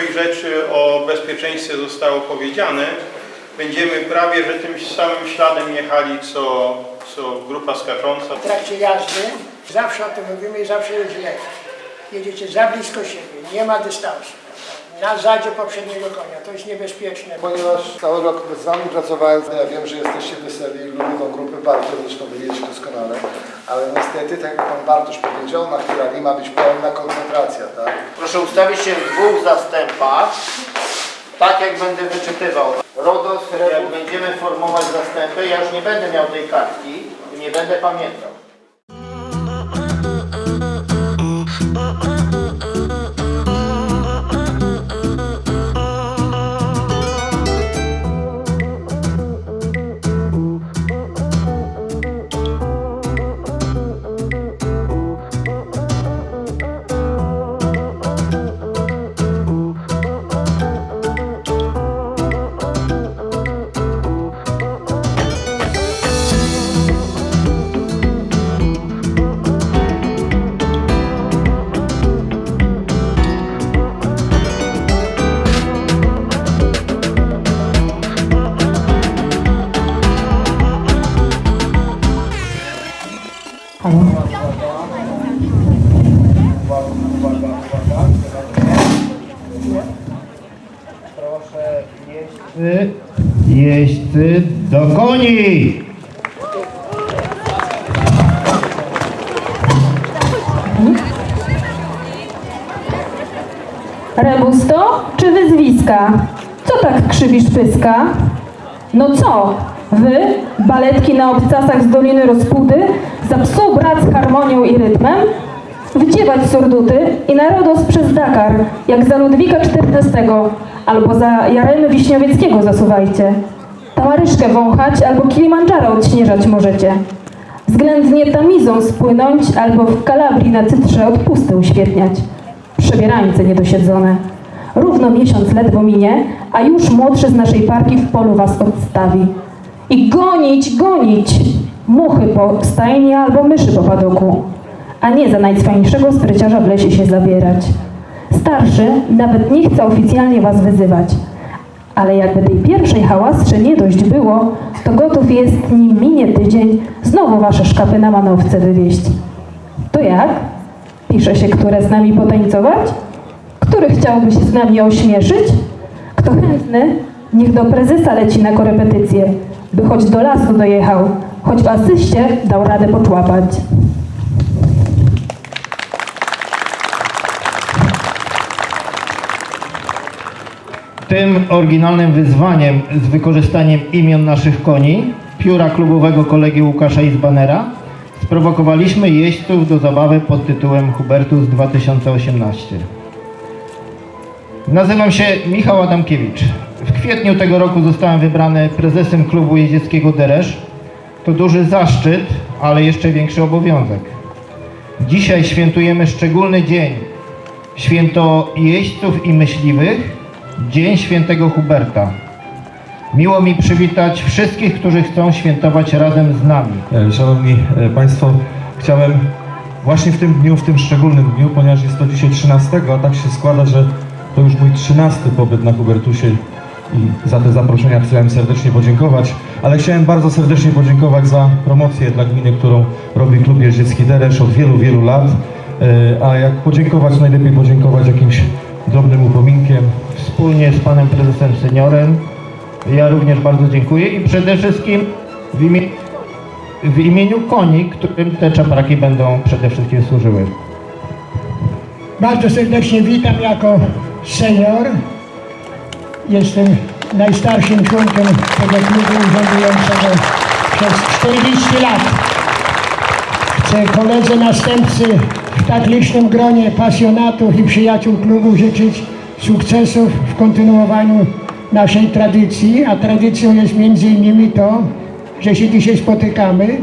większość rzeczy o bezpieczeństwie zostało powiedziane. Będziemy prawie, że tym samym śladem jechali, co, co grupa skacząca. W trakcie jazdy zawsze o tym mówimy i zawsze jest źle. Jedziecie za blisko siebie, nie ma dystansu. Na zadzie poprzedniego konia, to jest niebezpieczne. Ponieważ cały rok z Wami pracowałem, ja wiem, że jesteście weseli, lubię tą grupę bardzo, zresztą wy wiecie doskonale, ale niestety, tak jak Pan Bartosz powiedział, na Hirali ma być pełna koncentracja, tak? Proszę ustawić się w dwóch zastępach, tak jak będę wyczytywał. RODOS, jak będziemy formować zastępy, ja już nie będę miał tej kartki i nie będę pamiętał. Jeźdźcy do koni! Rebusto czy wyzwiska? Co tak krzywisz pyska? No co? Wy, baletki na obcasach z Doliny Rozpudy, za psu brat z harmonią i rytmem? Wdziewać surduty i narodos przez Dakar, jak za Ludwika XIV, albo za Jaremy Wiśniowieckiego zasuwajcie. Tamaryszkę wąchać albo Kilimandżaro odśnieżać możecie. Względnie tamizą spłynąć albo w Kalabrii na cytrze odpusty uświetniać. Przebierańce niedosiedzone. Równo miesiąc ledwo minie, a już młodszy z naszej parki w polu was odstawi. I gonić, gonić! Muchy po stajni albo myszy po padoku. A nie za najcwańszego spryciarza w lesie się zabierać. Starszy nawet nie chce oficjalnie was wyzywać. Ale jakby tej pierwszej hałasce nie dość było, to gotów jest, nim minie tydzień, znowu wasze szkapy na manowce wywieźć. To jak? Pisze się, które z nami potańcować? Który chciałby się z nami ośmieszyć? Kto chętny, niech do prezesa leci na korepetycję, by choć do lasu dojechał, choć w asyście dał radę poczłapać. Tym oryginalnym wyzwaniem z wykorzystaniem imion naszych koni, pióra klubowego kolegi Łukasza Izbanera, sprowokowaliśmy jeźdźców do zabawy pod tytułem Hubertus 2018. Nazywam się Michał Adamkiewicz. W kwietniu tego roku zostałem wybrany prezesem klubu jeździeckiego Deresz. To duży zaszczyt, ale jeszcze większy obowiązek. Dzisiaj świętujemy szczególny dzień. Święto jeźdźców i myśliwych, Dzień Świętego Huberta. Miło mi przywitać wszystkich, którzy chcą świętować razem z nami. E, Szanowni e, Państwo, chciałem właśnie w tym dniu, w tym szczególnym dniu, ponieważ jest to dzisiaj 13, a tak się składa, że To już mój trzynasty pobyt na Hubertusie i za te zaproszenia chciałem serdecznie podziękować, ale chciałem bardzo serdecznie podziękować za promocję dla gminy, którą robi Klub Jeździecki Deresz od wielu, wielu lat. E, A jak podziękować, najlepiej podziękować jakimś drobnym upominkiem, Wspólnie z panem prezesem seniorem ja również bardzo dziękuję i przede wszystkim w, imie, w imieniu koni, którym te czapraki będą przede wszystkim służyły. Bardzo serdecznie witam jako senior. Jestem najstarszym członkiem tego klubu urzędującego przez 40 lat. Koledze następcy w tak licznym gronie pasjonatów i przyjaciół klubu życzyć sukcesów w kontynuowaniu naszej tradycji, a tradycją jest między innymi to, że się dzisiaj spotykamy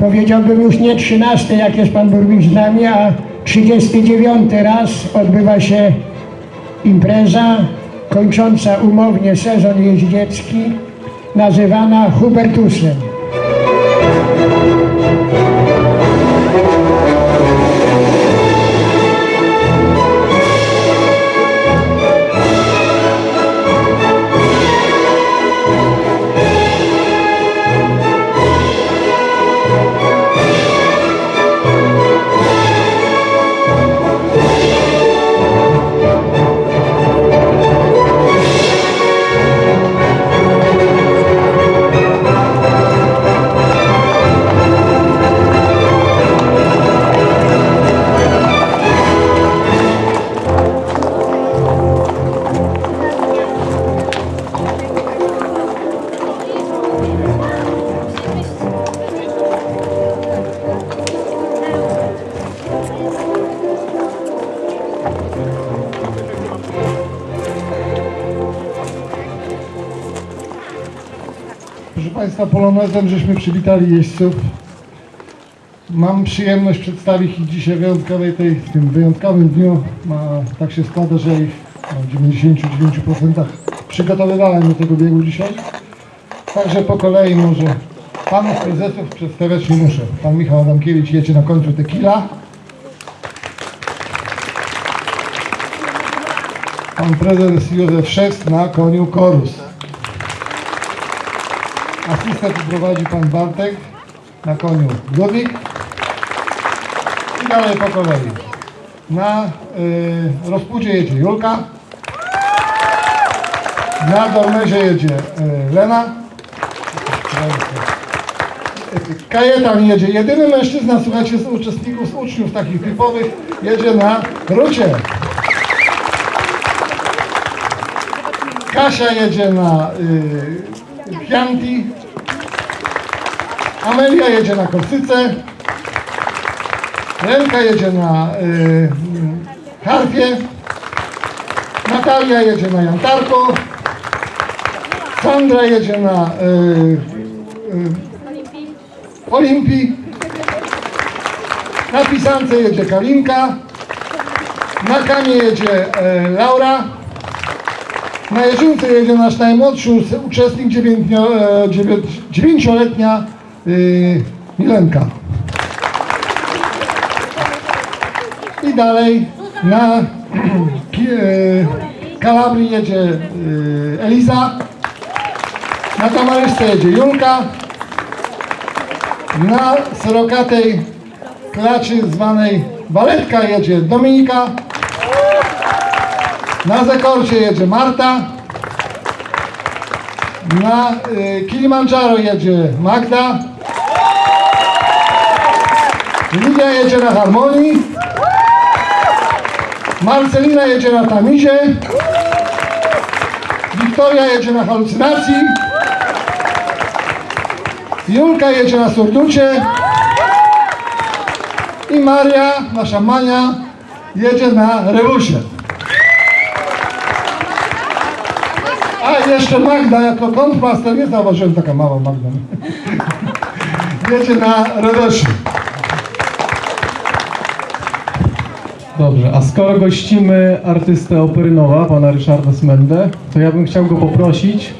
powiedziałbym już nie 13, jak jest pan burmistrz z nami, a 39 raz odbywa się impreza kończąca umownie sezon jeździecki, nazywana Hubertusem. Polonezem żeśmy przywitali jeźdźców. Mam przyjemność przedstawić ich dzisiaj wyjątkowej tej, w tym wyjątkowym dniu. Ma, tak się składa, że ich no, w 99% przygotowywałem do tego biegu dzisiaj. Także po kolei może panów prezesów przedstawiać nie muszę. Pan Michał Adamkiewicz jedzie na końcu tequila. Pan prezes Józef Szewc na koniu Korus. Asystent prowadzi pan Bartek na koniu Ludwik. I dalej po kolei. Na y, jedzie Julka. Na Dolmezie jedzie y, Lena. Kajetan jedzie. Jedyny mężczyzna, słuchajcie, z uczestników, z uczniów takich typowych, jedzie na Rucie. Kasia jedzie na y, Chianti. Amelia jedzie na Korsyce. Lenka jedzie na y, y, harfie. Natalia jedzie na jantarku. Sandra jedzie na y, y, Olimpii. Na pisance jedzie Kalinka. Na kanie jedzie e, Laura. Na jeżynce jedzie nasz najmłodszy uczestnik, dziewiętnio- dziewię- dziewięcioletnia y, Milenka. I dalej na e, Kalabrii jedzie y, Eliza. Na kamerystce jedzie Julka. Na sorokatej klaczy zwanej Waletka jedzie Dominika. Na Zekorcie jedzie Marta. Na y, Kilimandżaro jedzie Magda. Lidia jedzie na Harmonii. Marcelina jedzie na Tamizie. Wiktoria jedzie na halucynacji. Julka jedzie na surducie. I Maria, nasza Mania, jedzie na rewusie. A jeszcze Magda jako kontmaster, nie zauważyłem taka mała Magda. Jedzie na rewesie. Dobrze, a skoro gościmy artystę Operynowa, pana Ryszarda Smendę, to ja bym chciał go poprosić,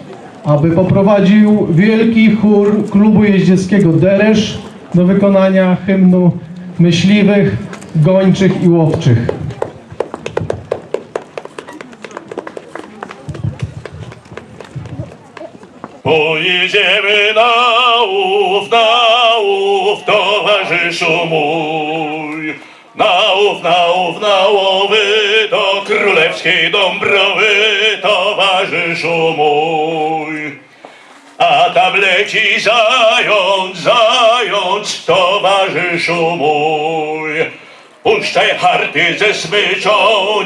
aby poprowadził wielki chór klubu jeździeckiego Deresz do wykonania hymnu myśliwych, gończych i łowczych. Pojedziemy na łów, na łów, towarzyszu mój. Na łów, na łów, na łowy, do królewskiej Dąbrowy, towarzyszu mój. A tam leci zając, zając, towarzyszu mój. Puszczaj harty ze smyczą,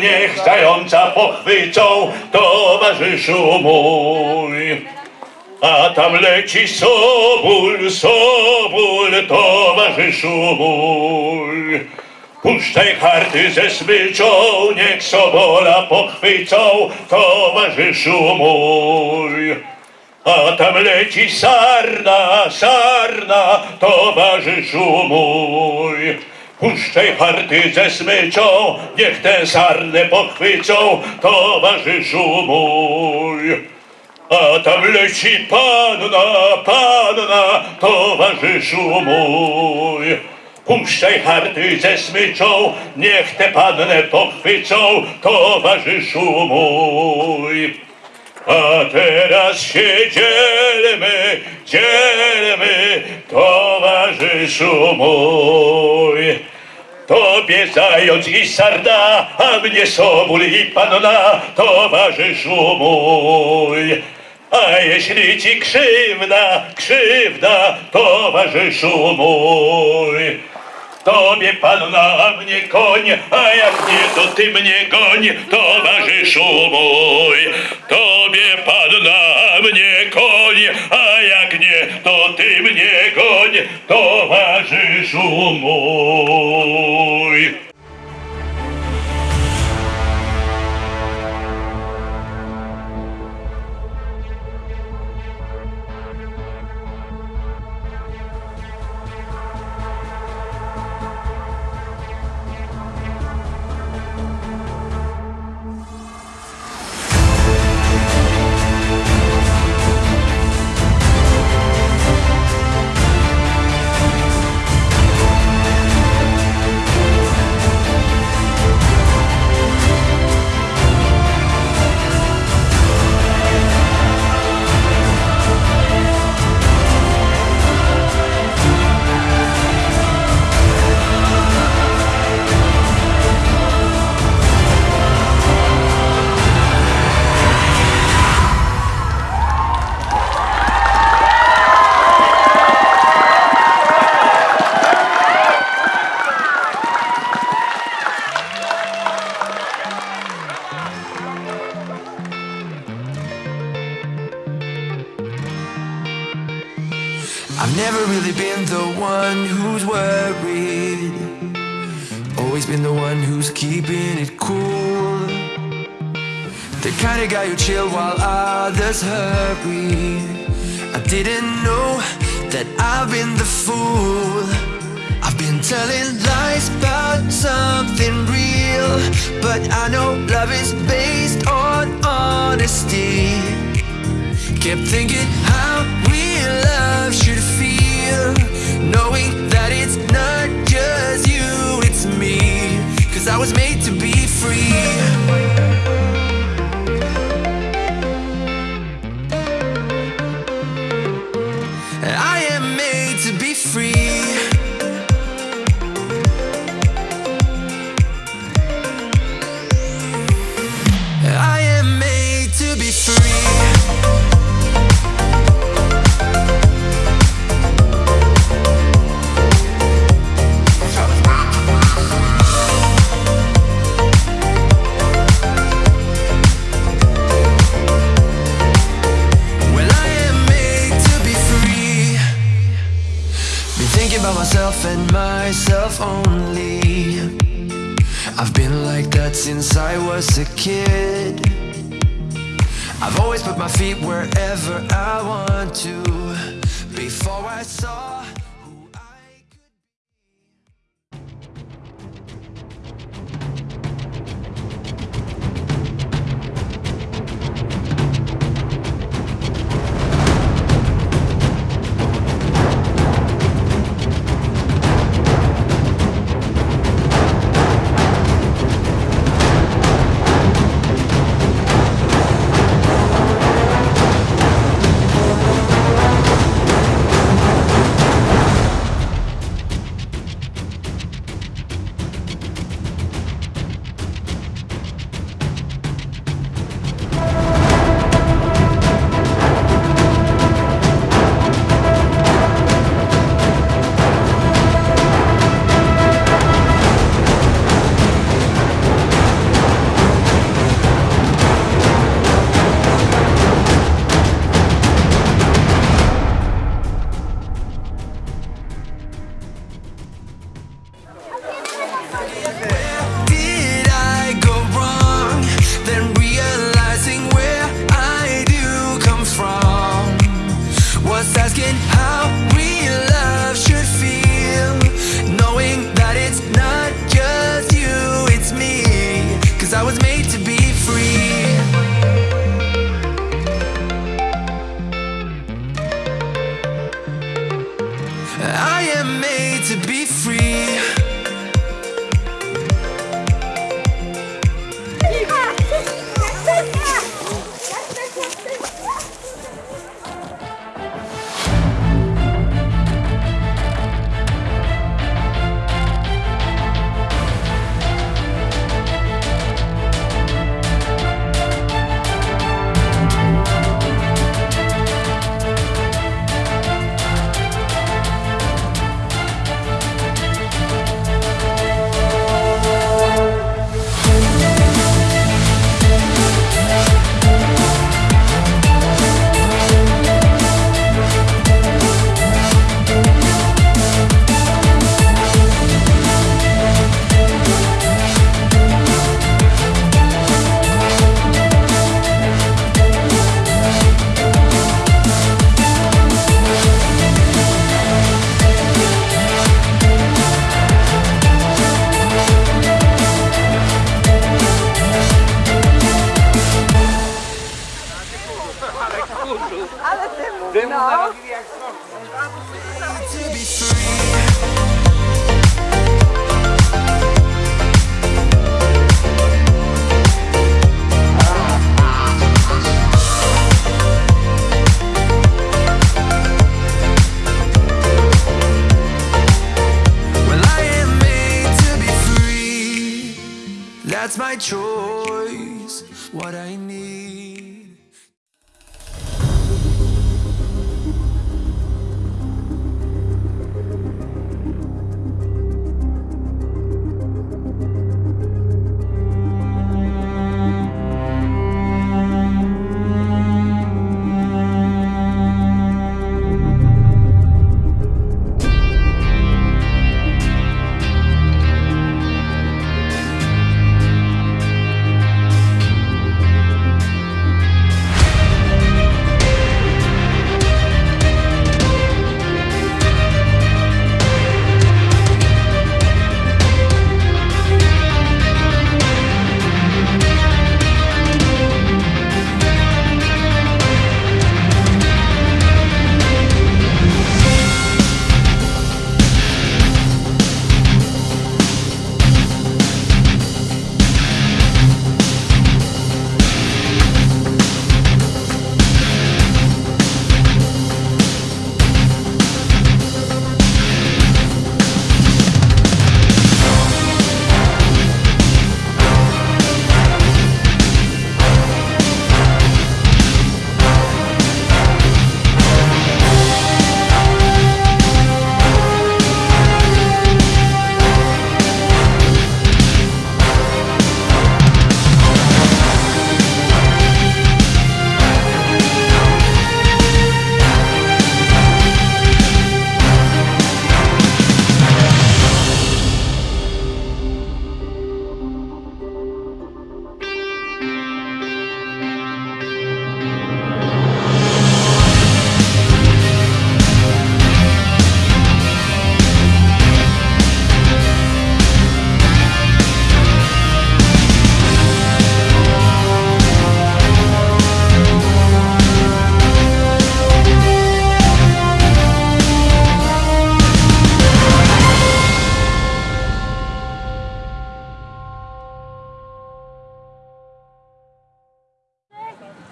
niech zająca pochwycą, towarzyszu mój. A tam leci soból, soból, towarzyszu mój. Puszczaj harty ze smyczą, niech sobola pochwycą, towarzyszu mój. A tam leci sarna, sarna, towarzyszu mój. Puszczaj harty ze smyczą, niech tę sarnę pochwycą, towarzyszu mój. A tam leci panna, panna, towarzyszu mój. Puszczaj harty ze smyczą, niech tę pannę pochwycą, towarzyszu mój. A teraz się dzielmy, dzielmy, towarzyszu mój. Tobie zając i sarna, a mnie soból i panna, towarzyszu mój. A jeśli ci krzywda, krzywda, towarzyszu mój. Tobie panna, a mnie koń, a jak nie, to ty mnie goń, towarzyszu mój. Tobie panna, a mnie koń, a jak nie, to ty mnie goń, towarzyszu mój. The kind of guy who chill while others hurry. I didn't know that I've been the fool. I've been telling lies about something real. But I know love is based on honesty. Kept thinking how real love should feel Knowing that it's not just you, it's me Cause I was made to be free wherever I want to. Before I saw That's my choice. What I need.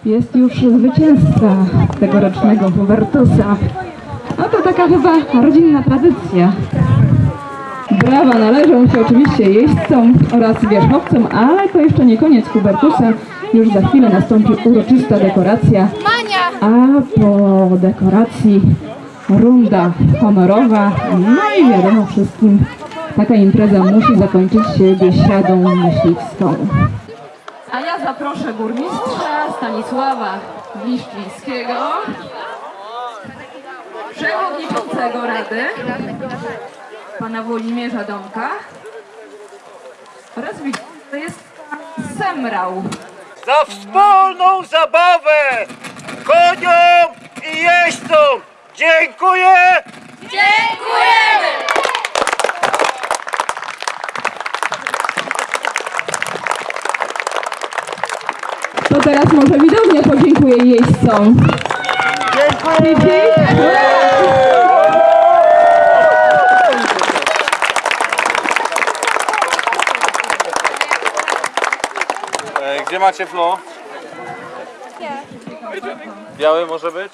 Jest już zwycięzca tegorocznego Hubertusa. No to taka chyba rodzinna tradycja. Brawa należą się oczywiście jeźdźcom oraz wierzchowcom, ale to jeszcze nie koniec Hubertusa. Już za chwilę nastąpi uroczysta dekoracja, a po dekoracji runda honorowa. No i wiadomo wszystkim, taka impreza musi zakończyć się biesiadą myśliwską zaproszę burmistrza Stanisława Bliszczyńskiego, przewodniczącego Rady, pana Włodzimierza Domka. Oraz to jest Semrał. Za wspólną zabawę koniom i jeźdźcom. Dziękuję. teraz może widownia podziękuję jeźdźcom. Dziękuję! Gdzie macie flow? Biały może być?